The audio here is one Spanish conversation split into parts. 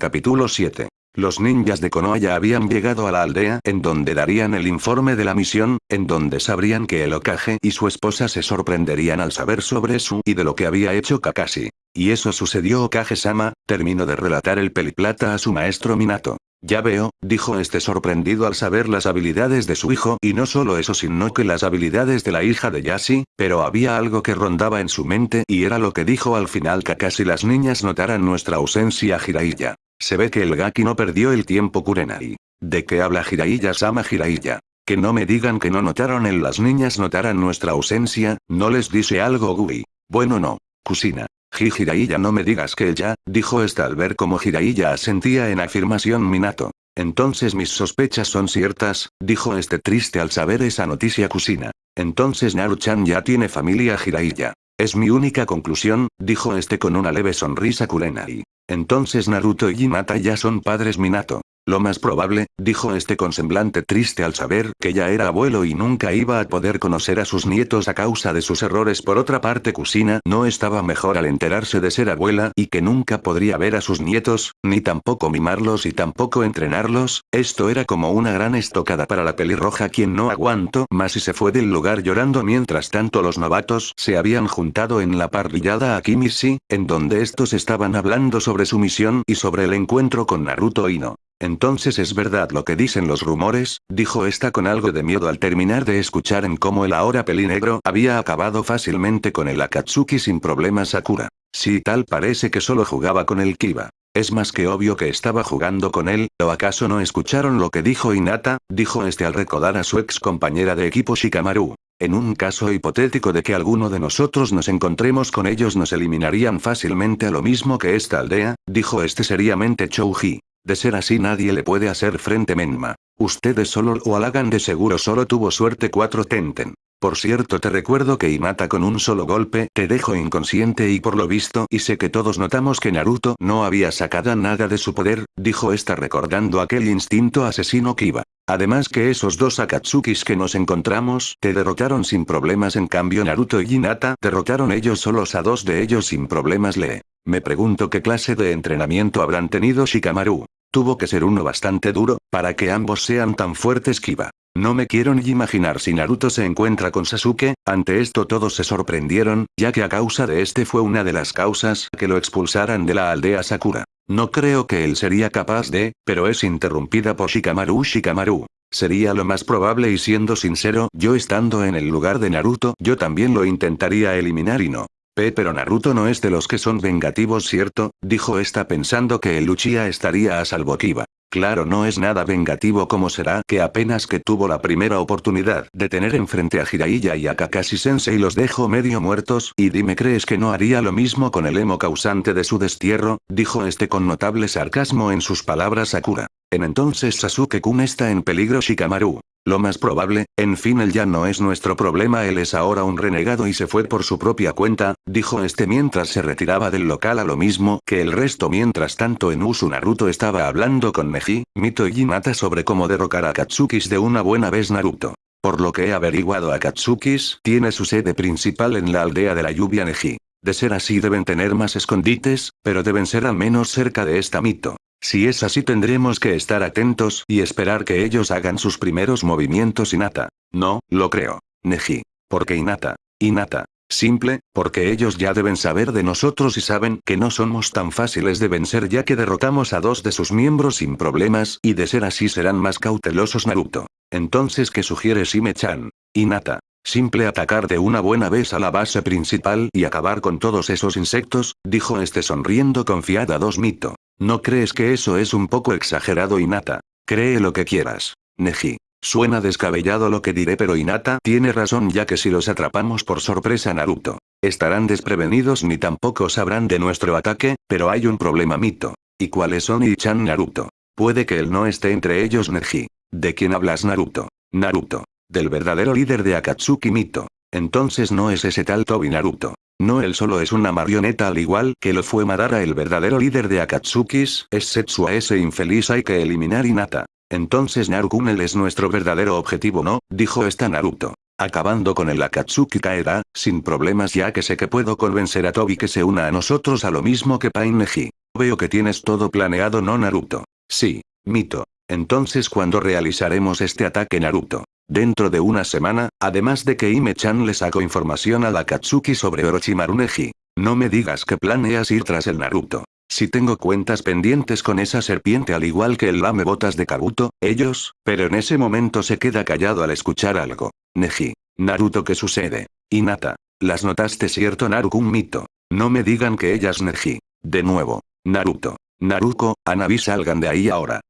Capítulo 7. Los ninjas de Konoha habían llegado a la aldea en donde darían el informe de la misión, en donde sabrían que el Okage y su esposa se sorprenderían al saber sobre su y de lo que había hecho Kakashi. Y eso sucedió Okage-sama, terminó de relatar el peliplata a su maestro Minato. Ya veo, dijo este sorprendido al saber las habilidades de su hijo y no solo eso sino que las habilidades de la hija de Yashi, pero había algo que rondaba en su mente y era lo que dijo al final Kakashi las niñas notaran nuestra ausencia Jiraiya. Se ve que el Gaki no perdió el tiempo Kurenai. ¿De qué habla Jiraiya-sama Jiraiya? Que no me digan que no notaron en las niñas notaran nuestra ausencia, ¿no les dice algo Gui? Bueno no. Kusina. Jiraiya no me digas que ya, dijo esta al ver cómo Jiraiya asentía en afirmación Minato. Entonces mis sospechas son ciertas, dijo este triste al saber esa noticia Kusina. Entonces Naruchan ya tiene familia Jiraiya. Es mi única conclusión, dijo este con una leve sonrisa Kurenai. Entonces Naruto y Hinata ya son padres Minato. Lo más probable, dijo este con semblante triste al saber que ya era abuelo y nunca iba a poder conocer a sus nietos a causa de sus errores. Por otra parte Kusina no estaba mejor al enterarse de ser abuela y que nunca podría ver a sus nietos, ni tampoco mimarlos y tampoco entrenarlos, esto era como una gran estocada para la pelirroja quien no aguantó más y se fue del lugar llorando mientras tanto los novatos se habían juntado en la parrillada a Kimishi, en donde estos estaban hablando sobre su misión y sobre el encuentro con Naruto Ino. Entonces es verdad lo que dicen los rumores, dijo esta con algo de miedo al terminar de escuchar en cómo el ahora pelinegro había acabado fácilmente con el Akatsuki sin problemas Sakura. Sí tal parece que solo jugaba con el Kiba. Es más que obvio que estaba jugando con él, ¿o acaso no escucharon lo que dijo Inata? Dijo este al recordar a su ex compañera de equipo Shikamaru. En un caso hipotético de que alguno de nosotros nos encontremos con ellos nos eliminarían fácilmente a lo mismo que esta aldea, dijo este seriamente Chouji. De ser así nadie le puede hacer frente Menma. Ustedes solo lo halagan de seguro solo tuvo suerte 4 Tenten. Por cierto te recuerdo que Imata con un solo golpe te dejo inconsciente y por lo visto y sé que todos notamos que Naruto no había sacado nada de su poder, dijo esta recordando aquel instinto asesino que iba. Además que esos dos Akatsukis que nos encontramos te derrotaron sin problemas en cambio Naruto y Hinata derrotaron ellos solos a dos de ellos sin problemas lee. Me pregunto qué clase de entrenamiento habrán tenido Shikamaru. Tuvo que ser uno bastante duro, para que ambos sean tan fuertes que iba. No me quiero ni imaginar si Naruto se encuentra con Sasuke, ante esto todos se sorprendieron, ya que a causa de este fue una de las causas que lo expulsaran de la aldea Sakura. No creo que él sería capaz de, pero es interrumpida por Shikamaru Shikamaru. Sería lo más probable y siendo sincero, yo estando en el lugar de Naruto, yo también lo intentaría eliminar y no. Pero Naruto no es de los que son vengativos cierto, dijo esta pensando que el Uchiha estaría a salvo Kiba. Claro no es nada vengativo como será que apenas que tuvo la primera oportunidad de tener enfrente a Jiraiya y a Kakashi Sensei los dejó medio muertos y dime crees que no haría lo mismo con el emo causante de su destierro, dijo este con notable sarcasmo en sus palabras Sakura. En entonces Sasuke-kun está en peligro Shikamaru. Lo más probable, en fin él ya no es nuestro problema él es ahora un renegado y se fue por su propia cuenta, dijo este mientras se retiraba del local a lo mismo que el resto mientras tanto en Usu Naruto estaba hablando con Neji, Mito y Hinata sobre cómo derrocar a Katsukis de una buena vez Naruto. Por lo que he averiguado a Katsukis tiene su sede principal en la aldea de la lluvia Neji. De ser así deben tener más escondites, pero deben ser al menos cerca de esta mito. Si es así tendremos que estar atentos y esperar que ellos hagan sus primeros movimientos Inata. No, lo creo. Neji. Porque Inata. Inata. Simple, porque ellos ya deben saber de nosotros y saben que no somos tan fáciles de vencer ya que derrotamos a dos de sus miembros sin problemas y de ser así serán más cautelosos Naruto. Entonces ¿qué sugiere Shime-chan? Inata. Simple atacar de una buena vez a la base principal y acabar con todos esos insectos, dijo este sonriendo confiada dos Mito. ¿No crees que eso es un poco exagerado Inata? Cree lo que quieras. Neji. Suena descabellado lo que diré pero Inata tiene razón ya que si los atrapamos por sorpresa Naruto. Estarán desprevenidos ni tampoco sabrán de nuestro ataque, pero hay un problema Mito. ¿Y cuáles son Ichan Naruto? Puede que él no esté entre ellos Neji. ¿De quién hablas Naruto? Naruto. Del verdadero líder de Akatsuki Mito. Entonces no es ese tal Tobi Naruto. No él solo es una marioneta al igual que lo fue Madara el verdadero líder de Akatsukis, es Setsu a ese infeliz hay que eliminar Inata. Entonces Narukun él es nuestro verdadero objetivo no, dijo esta Naruto. Acabando con el Akatsuki caerá, sin problemas ya que sé que puedo convencer a Tobi que se una a nosotros a lo mismo que Pain Neji. Veo que tienes todo planeado no Naruto. Sí. Mito. Entonces ¿cuándo realizaremos este ataque Naruto? Dentro de una semana, además de que Ime-chan le sacó información a la Katsuki sobre Orochimaru Neji. No me digas que planeas ir tras el Naruto. Si tengo cuentas pendientes con esa serpiente al igual que el lame botas de Kabuto, ellos, pero en ese momento se queda callado al escuchar algo. Neji. Naruto ¿qué sucede? Hinata. Las notaste cierto Naruto un mito. No me digan que ellas Neji. De nuevo. Naruto. Naruko, Anabi salgan de ahí ahora.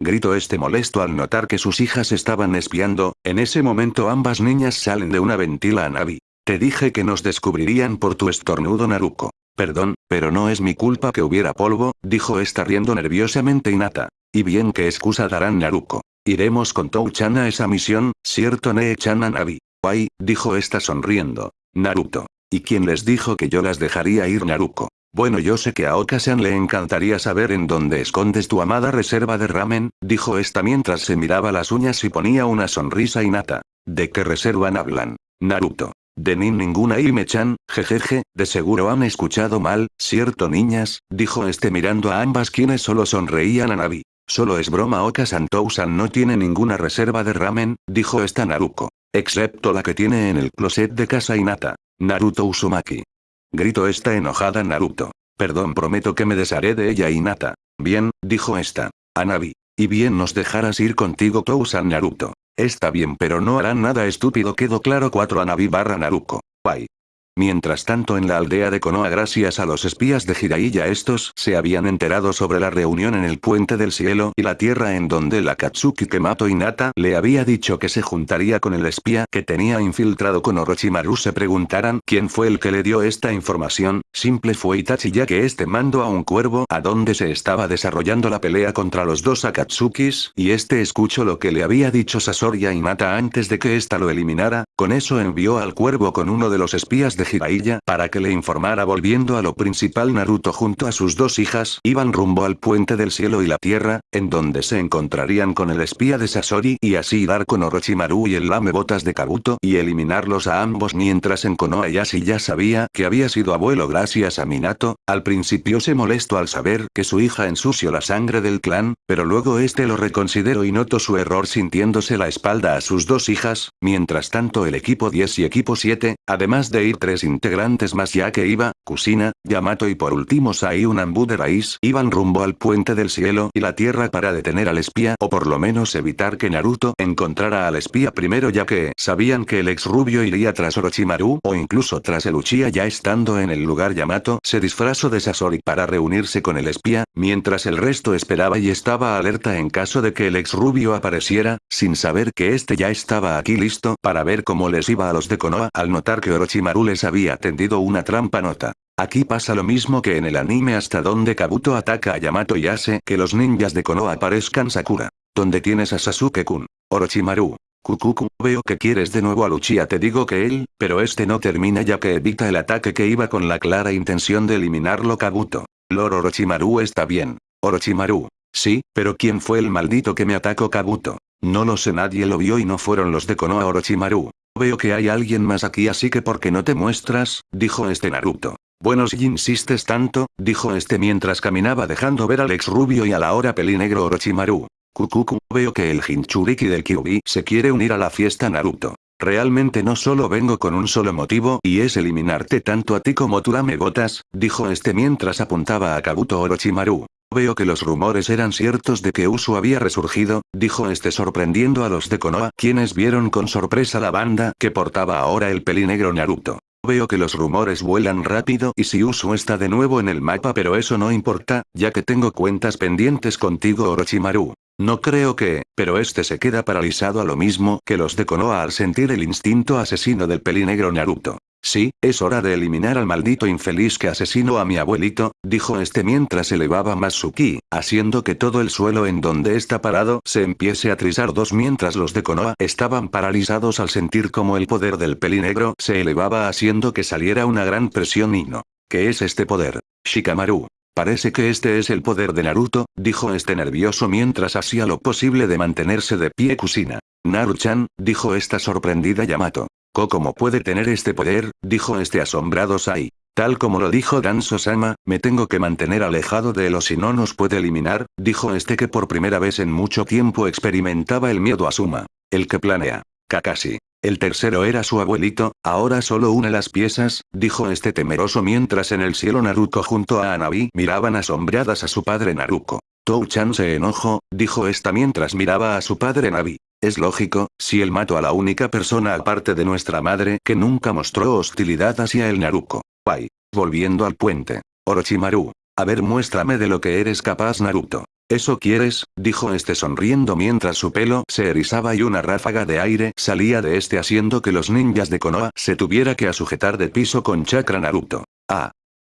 Gritó este molesto al notar que sus hijas estaban espiando, en ese momento ambas niñas salen de una ventila a Navi. Te dije que nos descubrirían por tu estornudo Naruko. Perdón, pero no es mi culpa que hubiera polvo, dijo esta riendo nerviosamente Inata. Y bien qué excusa darán Naruko. Iremos con Tou-chan a esa misión, ¿cierto Nee-chan a Navi? Guay, dijo esta sonriendo. Naruto. ¿Y quién les dijo que yo las dejaría ir Naruko? Bueno yo sé que a Okasan le encantaría saber en dónde escondes tu amada reserva de ramen, dijo esta mientras se miraba las uñas y ponía una sonrisa innata. ¿De qué reservan hablan? Naruto. De ni ninguna Ime-chan, jejeje, de seguro han escuchado mal, ¿cierto niñas? Dijo este mirando a ambas quienes solo sonreían a Navi. Solo es broma Okasan Tousan no tiene ninguna reserva de ramen, dijo esta Naruko. Excepto la que tiene en el closet de casa Inata. Naruto Uzumaki. Gritó esta enojada Naruto. Perdón prometo que me desharé de ella Inata. Bien, dijo esta. Anabi. Y bien nos dejarás ir contigo Tousan Naruto. Está bien pero no harán nada estúpido quedó claro 4 Anabi barra Naruko. Bye. Mientras tanto en la aldea de Konoha gracias a los espías de Jiraiya estos se habían enterado sobre la reunión en el puente del cielo y la tierra en donde la Katsuki Kemato Inata le había dicho que se juntaría con el espía que tenía infiltrado con Orochimaru. Se preguntaran quién fue el que le dio esta información, simple fue Itachi ya que este mandó a un cuervo a donde se estaba desarrollando la pelea contra los dos Akatsukis y este escuchó lo que le había dicho Sasori a Inata antes de que ésta lo eliminara, con eso envió al cuervo con uno de los espías de Jiraiya para que le informara volviendo a lo principal Naruto junto a sus dos hijas iban rumbo al puente del cielo y la tierra, en donde se encontrarían con el espía de Sasori y así dar con Orochimaru y el lame botas de Kabuto y eliminarlos a ambos mientras en Konoha Yashi ya sabía que había sido abuelo gracias a Minato, al principio se molestó al saber que su hija ensució la sangre del clan, pero luego este lo reconsideró y notó su error sintiéndose la espalda a sus dos hijas, mientras tanto el equipo 10 y equipo 7, además de ir tres integrantes más ya que iba, Kusina, Yamato y por último Sai Unambu de Raíz iban rumbo al puente del cielo y la tierra para detener al espía o por lo menos evitar que Naruto encontrara al espía primero ya que sabían que el ex rubio iría tras Orochimaru o incluso tras el Uchiha ya estando en el lugar Yamato se disfrazó de Sasori para reunirse con el espía, mientras el resto esperaba y estaba alerta en caso de que el ex rubio apareciera, sin saber que este ya estaba aquí listo para ver cómo les iba a los de Konoha al notar que Orochimaru les había tendido una trampa nota. Aquí pasa lo mismo que en el anime hasta donde Kabuto ataca a Yamato y hace que los ninjas de Konoha aparezcan Sakura. Donde tienes a Sasuke-kun. Orochimaru. Kukuku, veo que quieres de nuevo a Luchia te digo que él, pero este no termina ya que evita el ataque que iba con la clara intención de eliminarlo Kabuto. Lord Orochimaru está bien. Orochimaru. Sí, pero ¿quién fue el maldito que me atacó Kabuto? No lo sé nadie lo vio y no fueron los de Konoha Orochimaru. Veo que hay alguien más aquí así que ¿por qué no te muestras? dijo este Naruto. Bueno si insistes tanto, dijo este mientras caminaba dejando ver al ex rubio y a la hora pelinegro Orochimaru. Kukuku, veo que el Jinchuriki del Kyubi se quiere unir a la fiesta Naruto. Realmente no solo vengo con un solo motivo y es eliminarte tanto a ti como tú me botas, dijo este mientras apuntaba a Kabuto Orochimaru. Veo que los rumores eran ciertos de que Usu había resurgido, dijo este sorprendiendo a los de Konoha quienes vieron con sorpresa la banda que portaba ahora el pelinegro Naruto. Veo que los rumores vuelan rápido y si Usu está de nuevo en el mapa pero eso no importa, ya que tengo cuentas pendientes contigo Orochimaru. No creo que, pero este se queda paralizado a lo mismo que los de Konoha al sentir el instinto asesino del pelinegro Naruto. Sí, es hora de eliminar al maldito infeliz que asesinó a mi abuelito, dijo este mientras elevaba más su ki, haciendo que todo el suelo en donde está parado se empiece a trizar dos mientras los de Konoha estaban paralizados al sentir como el poder del pelinegro se elevaba haciendo que saliera una gran presión y no. ¿Qué es este poder? Shikamaru. Parece que este es el poder de Naruto, dijo este nervioso mientras hacía lo posible de mantenerse de pie Kusina. Naruchan, dijo esta sorprendida Yamato. ¿Cómo puede tener este poder? dijo este asombrado Sai. Tal como lo dijo Danzo-sama, me tengo que mantener alejado de él o si no nos puede eliminar, dijo este que por primera vez en mucho tiempo experimentaba el miedo a Suma. El que planea. Kakashi. El tercero era su abuelito, ahora solo une las piezas, dijo este temeroso mientras en el cielo Naruto junto a Anabi miraban asombradas a su padre Naruto. Tou-chan se enojó, dijo esta mientras miraba a su padre Nabi. Es lógico, si él mató a la única persona aparte de nuestra madre que nunca mostró hostilidad hacia el Naruto. Bye. Volviendo al puente. Orochimaru. A ver muéstrame de lo que eres capaz Naruto. ¿Eso quieres? dijo este sonriendo mientras su pelo se erizaba y una ráfaga de aire salía de este haciendo que los ninjas de Konoha se tuviera que sujetar de piso con chakra Naruto. Ah.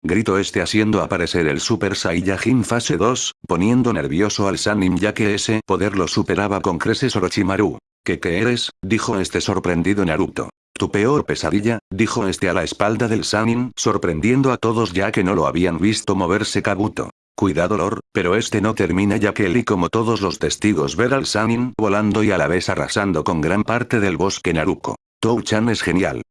Gritó este haciendo aparecer el Super Saiyajin fase 2, poniendo nervioso al Sanin ya que ese poder lo superaba con creces Orochimaru. ¿Qué eres? dijo este sorprendido Naruto. Tu peor pesadilla, dijo este a la espalda del Sanin, sorprendiendo a todos ya que no lo habían visto moverse Kabuto. Cuidado Lord, pero este no termina ya que él y como todos los testigos ver al Sanin volando y a la vez arrasando con gran parte del bosque Naruko. Tou-chan es genial.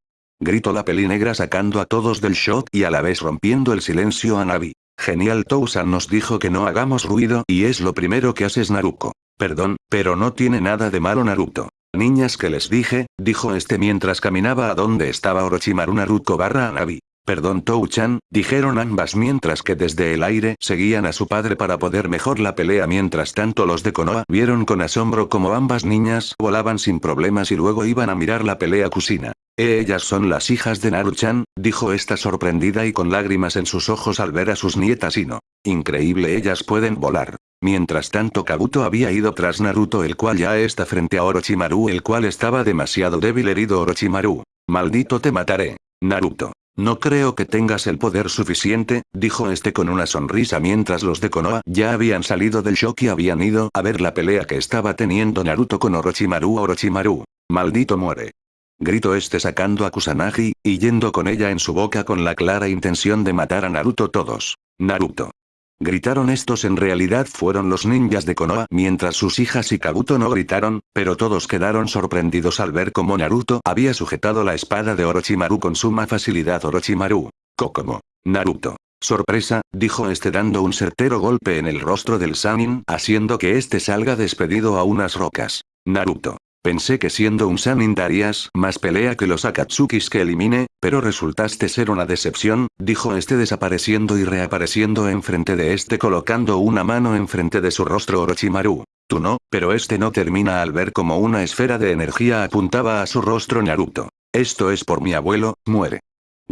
Gritó la peli negra sacando a todos del shock y a la vez rompiendo el silencio a Navi. Genial Tou-san nos dijo que no hagamos ruido y es lo primero que haces Naruko. Perdón, pero no tiene nada de malo Naruto. Niñas que les dije, dijo este mientras caminaba a donde estaba Orochimaru Naruto barra Anabi. Perdón Tou-chan, dijeron ambas mientras que desde el aire seguían a su padre para poder mejor la pelea mientras tanto los de Konoha vieron con asombro como ambas niñas volaban sin problemas y luego iban a mirar la pelea Kusina. Ellas son las hijas de Naru-chan, dijo esta sorprendida y con lágrimas en sus ojos al ver a sus nietas y no. Increíble ellas pueden volar. Mientras tanto Kabuto había ido tras Naruto el cual ya está frente a Orochimaru el cual estaba demasiado débil herido Orochimaru. Maldito te mataré. Naruto. No creo que tengas el poder suficiente, dijo este con una sonrisa mientras los de Konoha ya habían salido del shock y habían ido a ver la pelea que estaba teniendo Naruto con Orochimaru Orochimaru. Maldito muere. Gritó este sacando a Kusanagi, y yendo con ella en su boca con la clara intención de matar a Naruto todos. Naruto. Gritaron estos en realidad fueron los ninjas de Konoha mientras sus hijas y Kabuto no gritaron, pero todos quedaron sorprendidos al ver cómo Naruto había sujetado la espada de Orochimaru con suma facilidad Orochimaru. Kokomo. Naruto. Sorpresa, dijo este dando un certero golpe en el rostro del Sanin haciendo que este salga despedido a unas rocas. Naruto. Pensé que siendo un Sanin darías más pelea que los Akatsukis que elimine, pero resultaste ser una decepción, dijo este desapareciendo y reapareciendo enfrente de este colocando una mano enfrente de su rostro Orochimaru. Tú no, pero este no termina al ver como una esfera de energía apuntaba a su rostro Naruto. Esto es por mi abuelo, muere.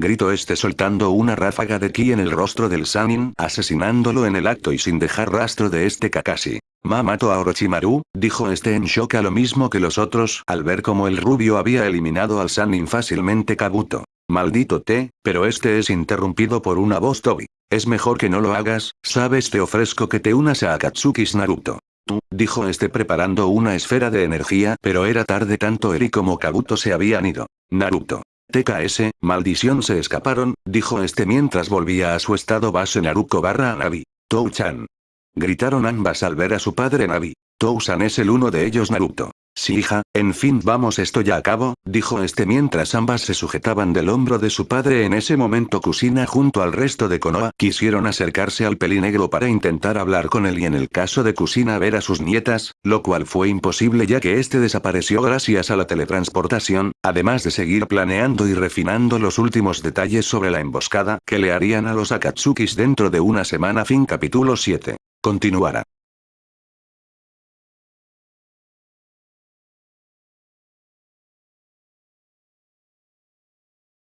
Gritó este soltando una ráfaga de ki en el rostro del Sanin, asesinándolo en el acto y sin dejar rastro de este Kakashi. Ma mató a Orochimaru, dijo este en shock a lo mismo que los otros al ver cómo el rubio había eliminado al Sanin fácilmente Kabuto. Maldito te, pero este es interrumpido por una voz Tobi. Es mejor que no lo hagas, sabes te ofrezco que te unas a Akatsukis Naruto. Tú, dijo este preparando una esfera de energía pero era tarde tanto Eri como Kabuto se habían ido. Naruto. TKS, maldición se escaparon, dijo este mientras volvía a su estado base Naruto barra Navi. Tou-chan. Gritaron ambas al ver a su padre Navi. Tou-san es el uno de ellos Naruto. Sí hija, en fin vamos esto ya a cabo, dijo este mientras ambas se sujetaban del hombro de su padre en ese momento Kusina junto al resto de Konoha quisieron acercarse al pelinegro para intentar hablar con él y en el caso de Kusina ver a sus nietas, lo cual fue imposible ya que este desapareció gracias a la teletransportación, además de seguir planeando y refinando los últimos detalles sobre la emboscada que le harían a los Akatsukis dentro de una semana fin capítulo 7. Continuará.